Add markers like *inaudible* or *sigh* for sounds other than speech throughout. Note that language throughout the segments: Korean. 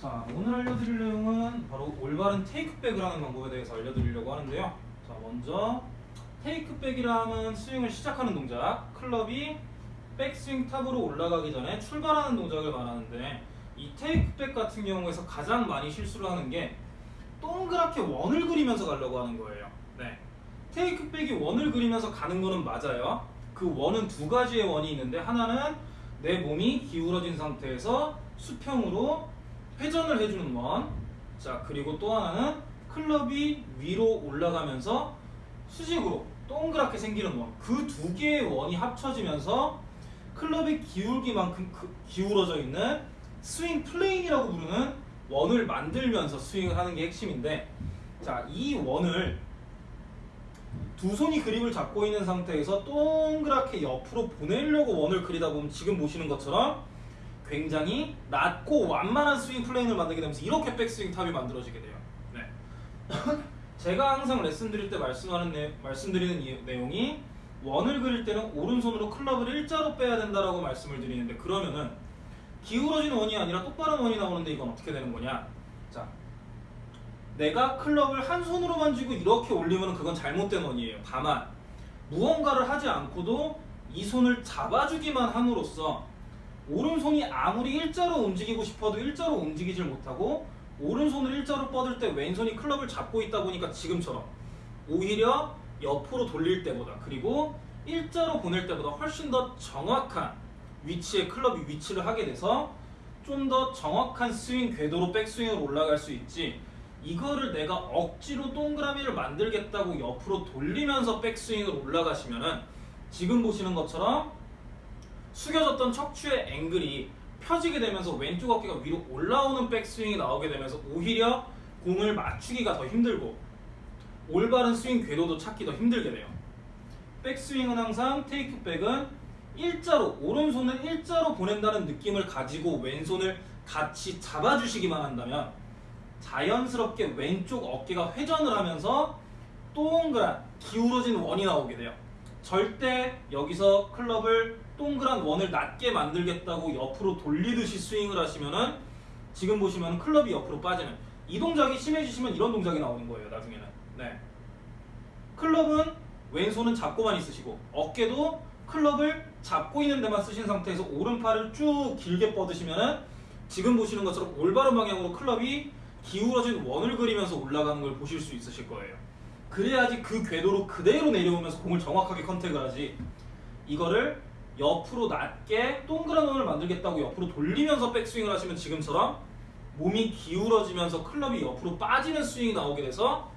자, 오늘 알려드릴 내용은 바로 올바른 테이크백을 하는 방법에 대해서 알려드리려고 하는데요. 자, 먼저 테이크백이라는 스윙을 시작하는 동작, 클럽이 백스윙 탑으로 올라가기 전에 출발하는 동작을 말하는데 이 테이크백 같은 경우에서 가장 많이 실수를 하는 게 동그랗게 원을 그리면서 가려고 하는 거예요. 네. 테이크백이 원을 그리면서 가는 거는 맞아요. 그 원은 두 가지의 원이 있는데 하나는 내 몸이 기울어진 상태에서 수평으로 회전을 해주는 원. 자, 그리고 또 하나는 클럽이 위로 올라가면서 수직으로 동그랗게 생기는 원. 그 두 개의 원이 합쳐지면서 클럽의 기울기만큼 그- 기울어져 있는 스윙 plane이라고 부르는 원을 만들면서 스윙을 하는 게 핵심인데 자, 이 원을 두 손이 그립을 잡고 있는 상태에서 동그랗게 옆으로 보내려고 원을 그리다 보면 지금 보시는 것처럼 굉장히 낮고 완만한 스윙 plane을 만들게 되면서 이렇게 백스윙 top이 만들어지게 돼요. 네. *laughs* 제가 항상 레슨 드릴 때 말씀하는 내, 말씀드리는 이 내용이 원을 그릴 때는 오른손으로 클럽을 일자로 빼야 된다라고 말씀을 드리는데 그러면은 기울어진 원이 아니라 똑바른 원이 나오는데 이건 어떻게 되는 거냐? 자, 내가 클럽을 한 손으로만 쥐고 이렇게 올리면 그건 잘못된 원이에요. 다만 무언가를 하지 않고도 이 손을 잡아주기만 함으로써 오른손이 아무리 일자로 움직이고 싶어도 일자로 움직이질 못하고 오른손을 일자로 뻗을 때 왼손이 클럽을 잡고 있다 보니까 지금처럼 오히려 옆으로 돌릴 때보다 그리고 일자로 보낼 때보다 훨씬 더 정확한 위치에 클럽이 위치를 하게 돼서 좀 더 정확한 스윙 궤도로 백스윙으로 올라갈 수 있지 이거를 내가 억지로 동그라미를 만들겠다고 옆으로 돌리면서 백스윙으로 올라가시면은 지금 보시는 것처럼 숙여졌던 척추의 앵글이 펴지게 되면서 왼쪽 어깨가 위로 올라오는 백스윙이 나오게 되면서 오히려 공을 맞추기가 더 힘들고 올바른 스윙 궤도도 찾기 더 힘들게 돼요. 백스윙은 항상 테이크백은 일자로 오른손을 일자로 보낸다는 느낌을 가지고 왼손을 같이 잡아주시기만 한다면 자연스럽게 왼쪽 어깨가 회전을 하면서 동그란 기울어진 원이 나오게 돼요. 절대 여기서 클럽을 동그란 원을 낮게 만들겠다고 옆으로 돌리듯이 스윙을 하시면은 지금 보시면 클럽이 옆으로 빠지는 이 동작이 심해지시면 이런 동작이 나오는 거예요. 나중에는. 네. 클럽은 왼손은 잡고만 있으시고 어깨도 클럽을 잡고 있는 데만 쓰신 상태에서 오른팔을 쭉 길게 뻗으시면은 지금 보시는 것처럼 올바른 방향으로 클럽이 기울어진 원을 그리면서 올라가는 걸 보실 수 있으실 거예요. 그래야지 그 궤도로 그대로 내려오면서 공을 정확하게 contact을 하지. 이거를 옆으로 낮게 동그란 원을 만들겠다고 옆으로 돌리면서 백스윙을 하시면 지금처럼 몸이 기울어지면서 클럽이 옆으로 빠지는 스윙이 나오게 돼서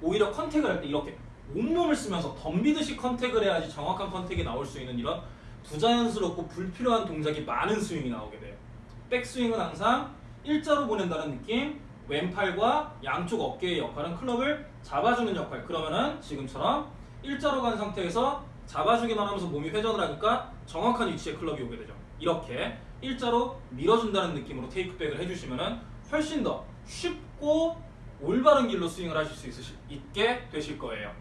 오히려 contact을 할 때 이렇게 온몸을 쓰면서 덤비듯이 contact을 해야지 정확한 contact이 나올 수 있는 이런 부자연스럽고 불필요한 동작이 많은 스윙이 나오게 돼요. 백스윙은 항상 일자로 보낸다는 느낌, 왼팔과 양쪽 어깨의 역할은 클럽을 잡아주는 역할. 그러면은 지금처럼 일자로 간 상태에서 잡아주기만 하면서 몸이 회전을 하니까 정확한 위치에 클럽이 오게 되죠. 이렇게 일자로 밀어준다는 느낌으로 테이크백을 해주시면은 훨씬 더 쉽고 올바른 길로 스윙을 하실 수 있게 되실 거예요.